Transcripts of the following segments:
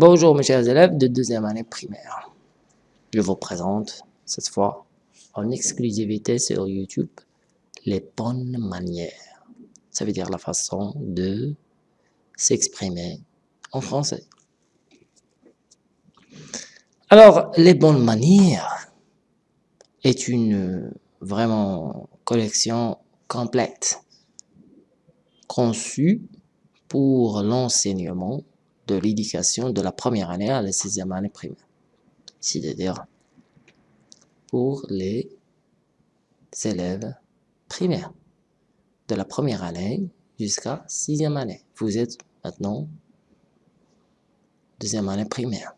Bonjour mes chers élèves de deuxième année primaire. Je vous présente cette fois en exclusivité sur YouTube les bonnes manières. Ça veut dire la façon de s'exprimer en français. Alors, les bonnes manières est une vraiment collection complète conçue pour l'enseignement de l'éducation de la première année à la sixième année primaire. C'est-à-dire pour les élèves primaires de la première année jusqu'à sixième année. Vous êtes maintenant deuxième année primaire.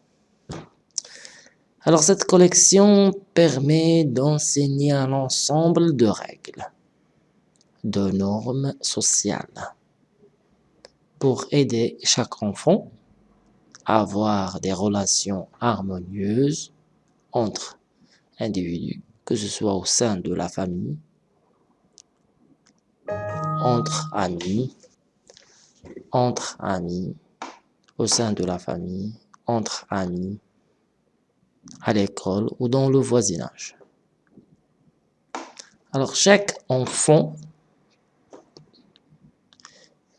Alors cette collection permet d'enseigner un ensemble de règles, de normes sociales pour aider chaque enfant avoir des relations harmonieuses entre individus, que ce soit au sein de la famille, entre amis, entre amis, au sein de la famille, entre amis, à l'école ou dans le voisinage. Alors chaque enfant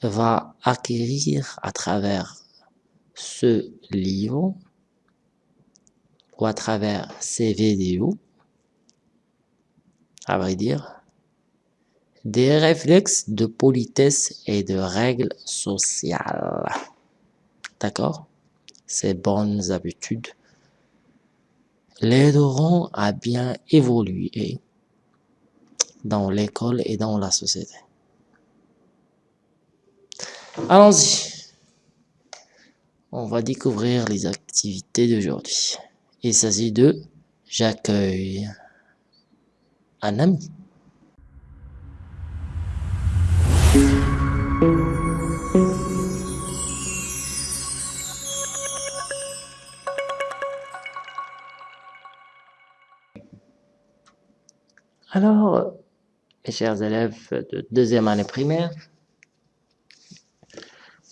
va acquérir à travers ce livre ou à travers ces vidéos, à vrai dire, des réflexes de politesse et de règles sociales. D'accord? Ces bonnes habitudes l'aideront à bien évoluer dans l'école et dans la société. Allons-y on va découvrir les activités d'aujourd'hui. Il s'agit de j'accueille un ami. Alors, mes chers élèves de deuxième année primaire,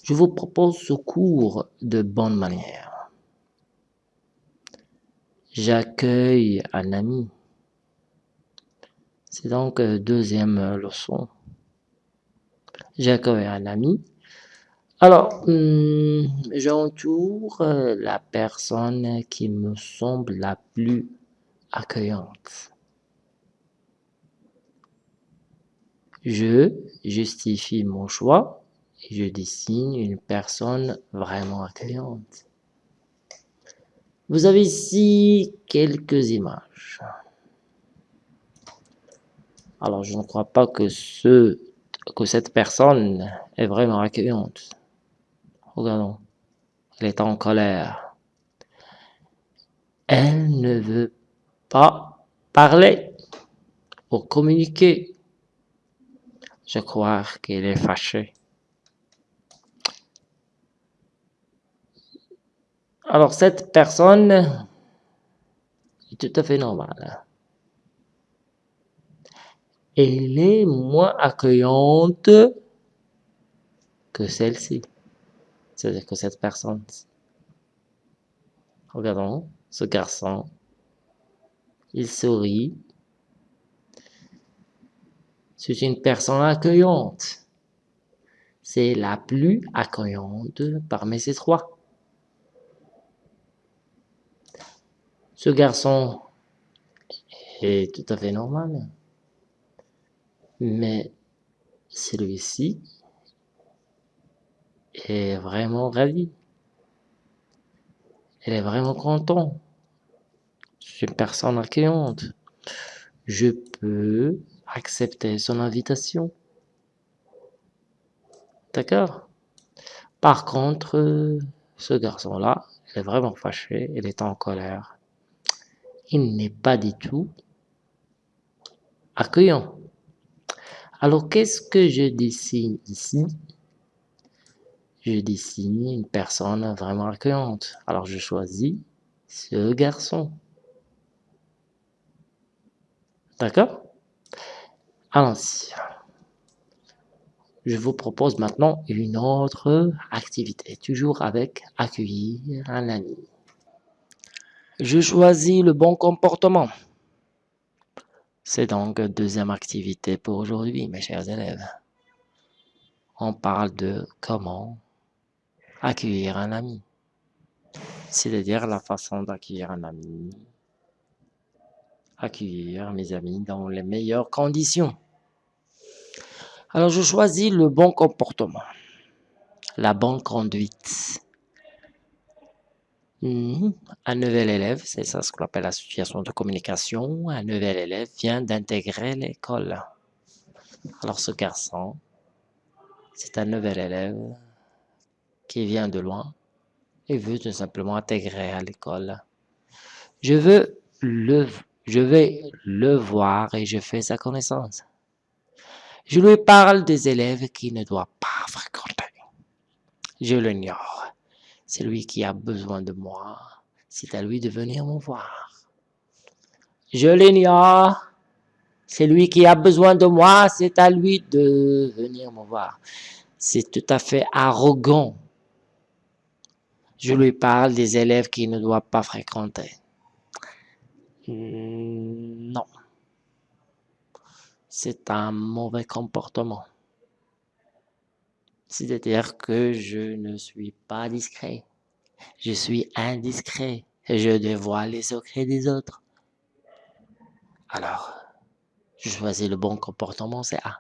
je vous propose ce cours de bonne manière. J'accueille un ami. C'est donc deuxième leçon. J'accueille un ami. Alors, hmm, j'entoure la personne qui me semble la plus accueillante. Je justifie mon choix je dessine une personne vraiment accueillante. Vous avez ici quelques images. Alors, je ne crois pas que, ce, que cette personne est vraiment accueillante. Regardons. Elle est en colère. Elle ne veut pas parler pour communiquer. Je crois qu'elle est fâchée. Alors, cette personne est tout à fait normale. Elle est moins accueillante que celle-ci. C'est-à-dire que cette personne. Regardons ce garçon. Il sourit. C'est une personne accueillante. C'est la plus accueillante parmi ces trois. Ce garçon est tout à fait normal. Mais celui-ci est vraiment ravi. Elle est vraiment content. C'est une personne accueillante. Je peux accepter son invitation. D'accord? Par contre, ce garçon-là, est vraiment fâché, il est en colère il n'est pas du tout accueillant. Alors, qu'est-ce que je dessine ici? Je dessine une personne vraiment accueillante. Alors, je choisis ce garçon. D'accord? Allons-y. je vous propose maintenant une autre activité, toujours avec accueillir un ami. Je choisis le bon comportement. C'est donc deuxième activité pour aujourd'hui, mes chers élèves. On parle de comment accueillir un ami. C'est-à-dire la façon d'accueillir un ami. Accueillir mes amis dans les meilleures conditions. Alors, je choisis le bon comportement, la bonne conduite. Mhm. Un nouvel élève, c'est ça ce qu'on appelle la situation de communication. Un nouvel élève vient d'intégrer l'école. Alors, ce garçon, c'est un nouvel élève qui vient de loin et veut tout simplement intégrer à l'école. Je veux le, je le voir et je fais sa connaissance. Je lui parle des élèves qui ne doit pas fréquenter. Je l'ignore. C'est lui qui a besoin de moi. C'est à lui de venir me voir. Je l'ignore. C'est lui qui a besoin de moi. C'est à lui de venir me voir. C'est tout à fait arrogant. Je lui parle des élèves qui ne doivent pas fréquenter. Hmm, non. C'est un mauvais comportement. C'est-à-dire que je ne suis pas discret. Je suis indiscret. Je dévoile les secrets des autres. Alors, je choisis le bon comportement, c'est A.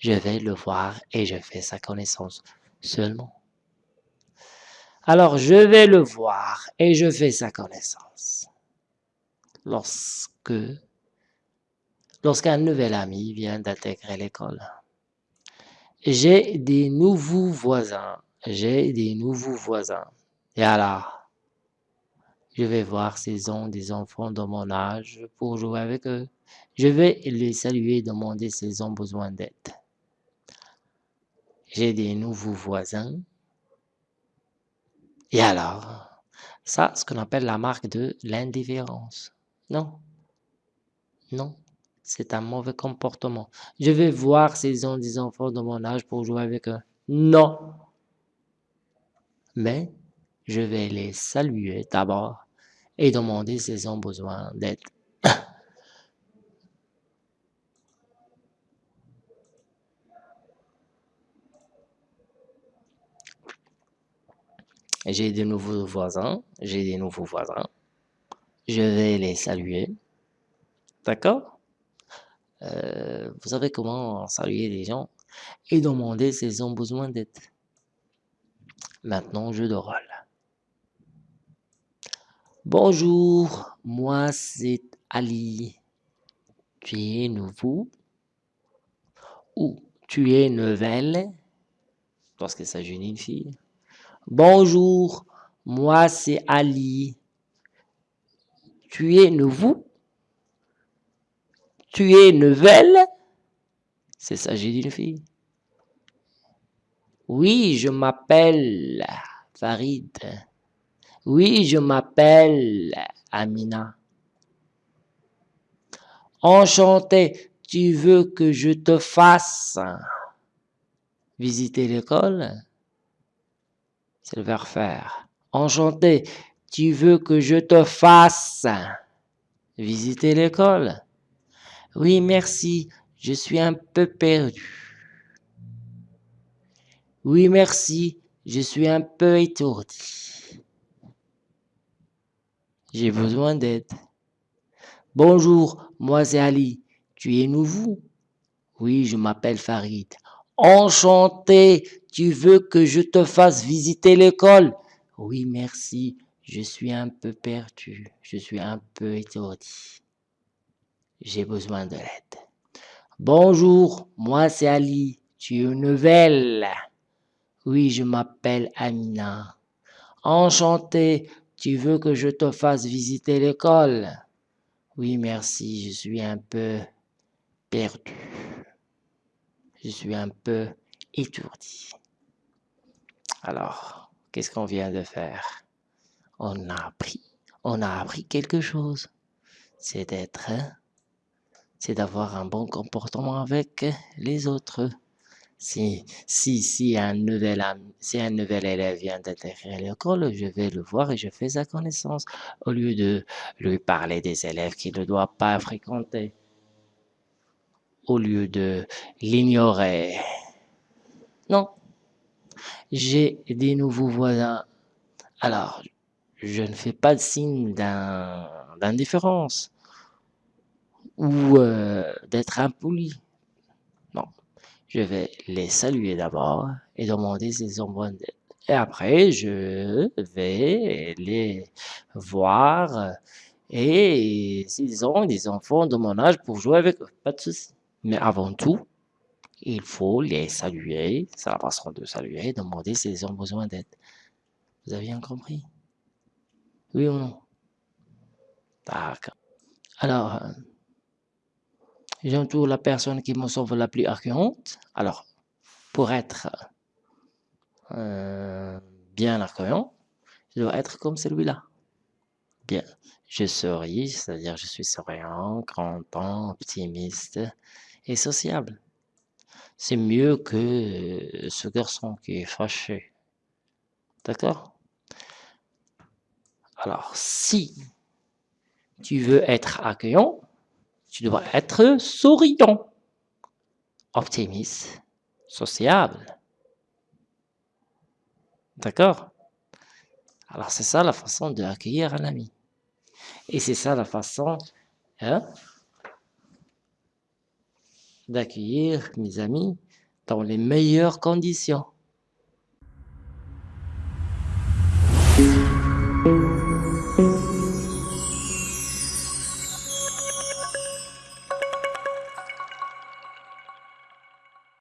Je vais le voir et je fais sa connaissance seulement. Alors, je vais le voir et je fais sa connaissance. Lorsque, lorsqu'un nouvel ami vient d'intégrer l'école, j'ai des nouveaux voisins. J'ai des nouveaux voisins. Et alors, je vais voir s'ils ont des enfants de mon âge pour jouer avec eux. Je vais les saluer et demander s'ils ont besoin d'aide. J'ai des nouveaux voisins. Et alors, ça, ce qu'on appelle la marque de l'indifférence. Non. Non c'est un mauvais comportement. Je vais voir s'ils ont des enfants de mon âge pour jouer avec eux. Non. Mais je vais les saluer d'abord et demander s'ils ont besoin d'aide. J'ai de nouveaux voisins. J'ai des nouveaux voisins. Je vais les saluer. D'accord? Euh, vous savez comment saluer les gens et demander s'ils ont besoin d'aide. Maintenant, jeu de rôle. Bonjour, moi c'est Ali. Tu es nouveau? Ou tu es nouvelle? Lorsqu'il s'agit d'une fille. Bonjour, moi c'est Ali. Tu es nouveau? Tu es nouvelle C'est ça, j'ai une fille. Oui, je m'appelle Farid. Oui, je m'appelle Amina. Enchanté, tu veux que je te fasse visiter l'école? C'est le verbe faire. Enchanté, tu veux que je te fasse visiter l'école? Oui, merci, je suis un peu perdu. Oui, merci, je suis un peu étourdi. J'ai besoin d'aide. Bonjour, moi c'est Ali. Tu es nouveau? Oui, je m'appelle Farid. Enchanté, tu veux que je te fasse visiter l'école? Oui, merci, je suis un peu perdu, je suis un peu étourdi j'ai besoin de l'aide. Bonjour, moi c'est Ali, tu es nouvelle Oui, je m'appelle Amina. Enchanté, tu veux que je te fasse visiter l'école? Oui, merci, je suis un peu perdu. Je suis un peu étourdi. Alors, qu'est-ce qu'on vient de faire? On a appris, on a appris quelque chose. C'est d'être c'est d'avoir un bon comportement avec les autres. Si, si, si un nouvel un nouvel élève vient d'intégrer l'école, je vais le voir et je fais sa connaissance au lieu de lui parler des élèves qu'il ne doit pas fréquenter, au lieu de l'ignorer. Non, j'ai des nouveaux voisins. Alors, je ne fais pas de signe d'indifférence ou euh, d'être impoli. Non, je vais les saluer d'abord et demander s'ils ont besoin d'aide. Et après, je vais les voir et s'ils ont des enfants de mon âge pour jouer avec eux, pas de souci. Mais avant tout, il faut les saluer, c'est la façon de saluer, demander s'ils ont besoin d'aide. Vous avez bien compris? Oui ou non? D'accord. Alors, euh, j'entoure la personne qui me semble la plus accueillante. Alors, pour être euh, bien accueillant, je dois être comme celui-là. Bien, je souris, c'est-à-dire je suis souriant, content, optimiste et sociable. C'est mieux que ce garçon qui est fâché. D'accord? Alors, si tu veux être accueillant, tu dois être souriant, optimiste, sociable. D'accord? Alors, c'est ça la façon d'accueillir un ami. Et c'est ça la façon hein, d'accueillir mes amis dans les meilleures conditions.